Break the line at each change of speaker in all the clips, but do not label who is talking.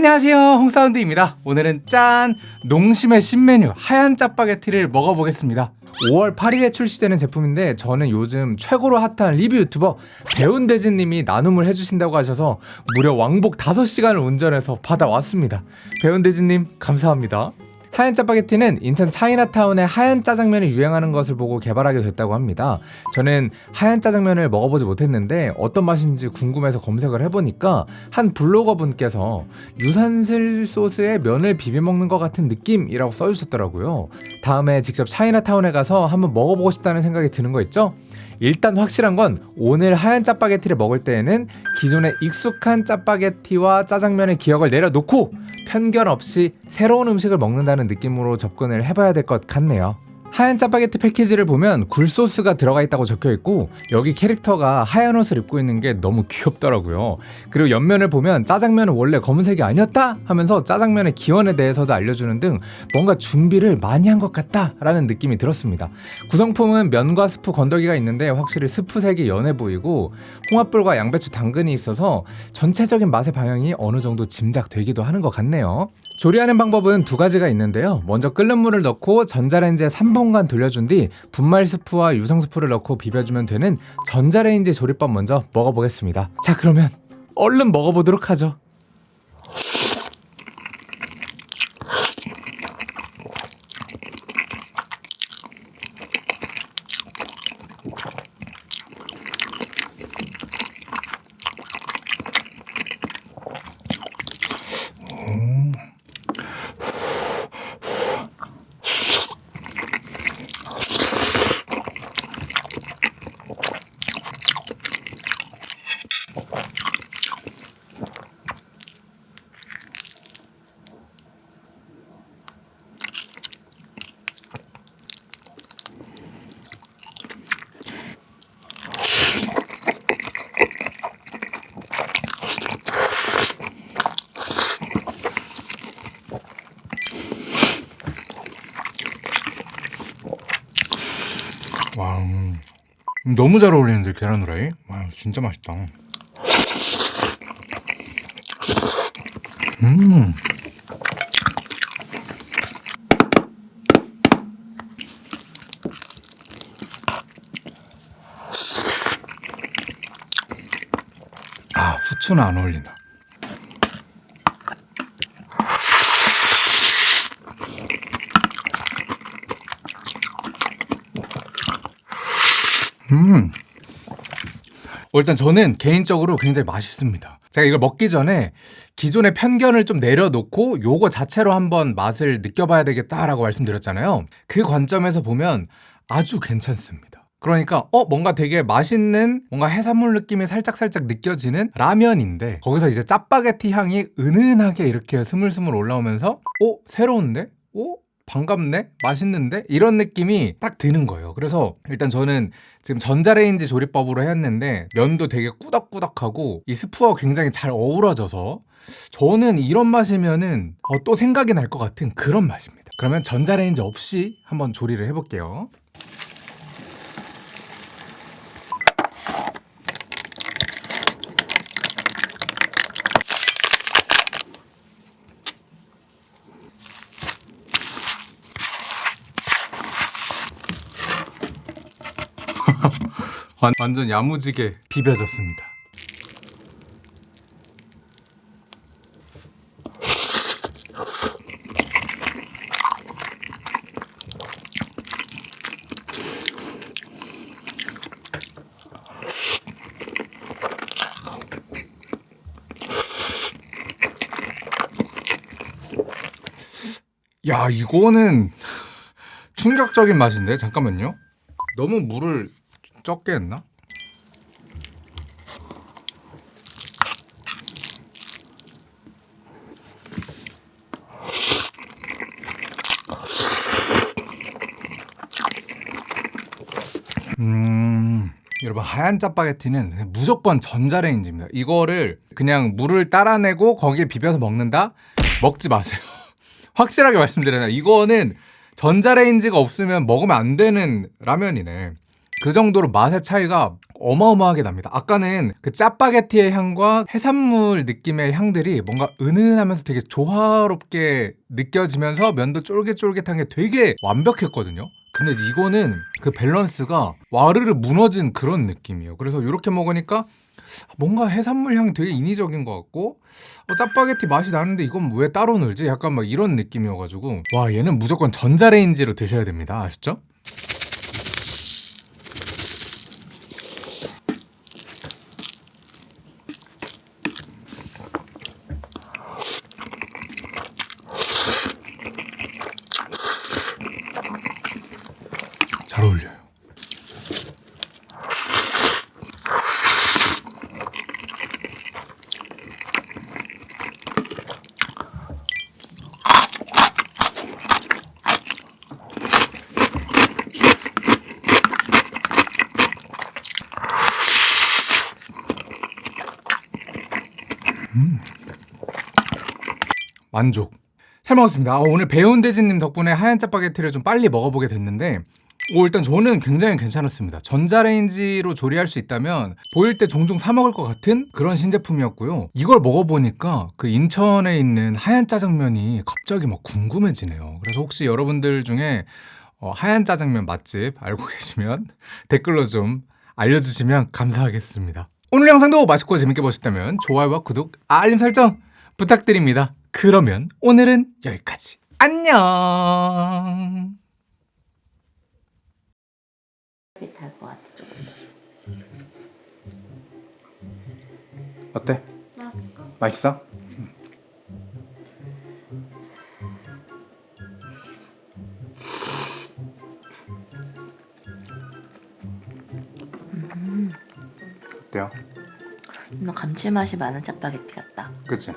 안녕하세요. 홍사운드입니다. 오늘은 짠! 농심의 신메뉴 하얀 짜파게티를 먹어보겠습니다. 5월 8일에 출시되는 제품인데 저는 요즘 최고로 핫한 리뷰 유튜버 배운대진님이 나눔을 해주신다고 하셔서 무려 왕복 5시간을 운전해서 받아왔습니다. 배운대진님 감사합니다 하얀 짜파게티는 인천 차이나타운의 하얀 짜장면이 유행하는 것을 보고 개발하게 됐다고 합니다. 저는 하얀 짜장면을 먹어보지 못했는데 어떤 맛인지 궁금해서 검색을 해보니까 한 블로거 분께서 유산슬 소스에 면을 비벼 먹는 것 같은 느낌이라고 써주셨더라고요. 다음에 직접 차이나타운에 가서 한번 먹어보고 싶다는 생각이 드는 거 있죠? 일단 확실한 건 오늘 하얀 짜파게티를 먹을 때에는 기존의 익숙한 짜파게티와 짜장면의 기억을 내려놓고 편견 없이 새로운 음식을 먹는다는 느낌으로 접근을 해봐야 될 것 같네요. 하얀 짜파게티 패키지를 보면 굴소스가 들어가 있다고 적혀 있고 여기 캐릭터가 하얀 옷을 입고 있는 게 너무 귀엽더라고요. 그리고 옆면을 보면 짜장면은 원래 검은색이 아니었다? 하면서 짜장면의 기원에 대해서도 알려주는 등 뭔가 준비를 많이 한 것 같다 라는 느낌이 들었습니다. 구성품은 면과 스프 건더기가 있는데 확실히 스프색이 연해 보이고 홍합불과 양배추 당근이 있어서 전체적인 맛의 방향이 어느 정도 짐작되기도 하는 것 같네요 조리하는 방법은 두 가지가 있는데요. 먼저 끓는 물을 넣고 전자레인지에 3분간 돌려준 뒤 분말 스프와 유성 스프를 넣고 비벼주면 되는 전자레인지 조리법 먼저 먹어보겠습니다. 자 그러면 얼른 먹어보도록 하죠 와 음, 너무 잘 어울리는데 계란 후라이? 와 진짜 맛있다. 음. 아, 후추는 안 어울린다. 음. 어, 일단 저는 개인적으로 굉장히 맛있습니다. 제가 이걸 먹기 전에 기존의 편견을 좀 내려놓고 요거 자체로 한번 맛을 느껴봐야 되겠다라고 말씀드렸잖아요. 그 관점에서 보면 아주 괜찮습니다. 그러니까 어 뭔가 되게 맛있는 뭔가 해산물 느낌이 살짝살짝 느껴지는 라면인데 거기서 이제 짜파게티 향이 은은하게 이렇게 스물스물 올라오면서 어 새로운데? 어 반갑네? 맛있는데? 이런 느낌이 딱 드는 거예요 그래서 일단 저는 지금 전자레인지 조리법으로 했는데 면도 되게 꾸덕꾸덕하고 이 스프와 굉장히 잘 어우러져서 저는 이런 맛이면은 어, 또 생각이 날 것 같은 그런 맛입니다 그러면 전자레인지 없이 한번 조리를 해볼게요 완, 완전 야무지게 비벼졌습니다. 야 이거는 충격적인 맛인데? 잠깐만요. 너무 물을 적게 했나? 음... 여러분 하얀 짜파게티는 무조건 전자레인지입니다 이거를 그냥 물을 따라내고 거기에 비벼서 먹는다? 먹지 마세요 확실하게 말씀드려요 이거는 전자레인지가 없으면 먹으면 안 되는 라면이네 그 정도로 맛의 차이가 어마어마하게 납니다. 아까는 그 짜파게티의 향과 해산물 느낌의 향들이 뭔가 은은하면서 되게 조화롭게 느껴지면서 면도 쫄깃쫄깃한 게 되게 완벽했거든요. 근데 이거는 그 밸런스가 와르르 무너진 그런 느낌이에요. 그래서 이렇게 먹으니까 뭔가 해산물 향 되게 인위적인 것 같고 어, 짜파게티 맛이 나는데 이건 왜 따로 넣지? 약간 막 이런 느낌이어가지고 와 얘는 무조건 전자레인지로 드셔야 됩니다. 아시죠? 만족. 잘 먹었습니다. 아, 오늘 배운대진님 덕분에 하얀 짜파게티를 좀 빨리 먹어보게 됐는데 오, 일단 저는 굉장히 괜찮았습니다. 전자레인지로 조리할 수 있다면 보일 때 종종 사 먹을 것 같은 그런 신제품이었고요. 이걸 먹어보니까 그 인천에 있는 하얀 짜장면이 갑자기 막 궁금해지네요. 그래서 혹시 여러분들 중에 어, 하얀 짜장면 맛집 알고 계시면 댓글로 좀 알려주시면 감사하겠습니다. 오늘 영상도 맛있고 재밌게 보셨다면 좋아요와 구독, 알림 설정 부탁드립니다. 그러면 오늘은 여기까지. 안녕. 어때? 맛있어? 어때요?
너 감칠맛이 많은 짜파게티 같다.
그치?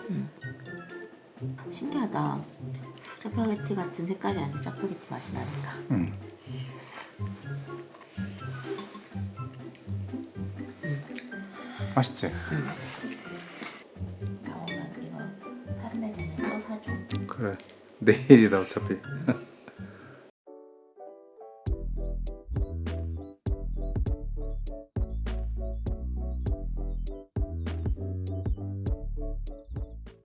신기하다. 짜파게티 같은 색깔이 아닌데 짜파게티 맛이 나니까.
응. 맛있지?
나오면 이거 판매 되면 또 사줘.
그래 내일이다 어차피